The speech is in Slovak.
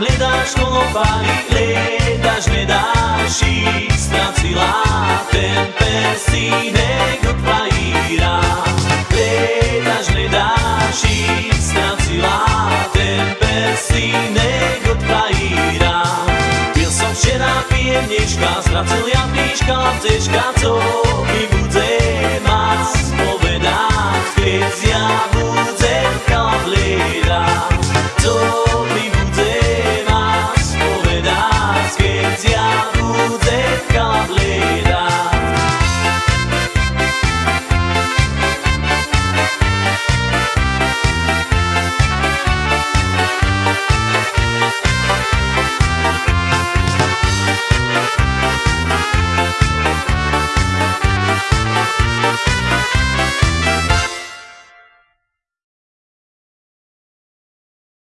hledáš holopány, hledáš, hledáš i stracila ten pesínek od fajíra. Hledáš, hledáš i stracila ten pesínek od fajíra. Pil som včera pijemnička, zracil ja píška, lavcečka, co?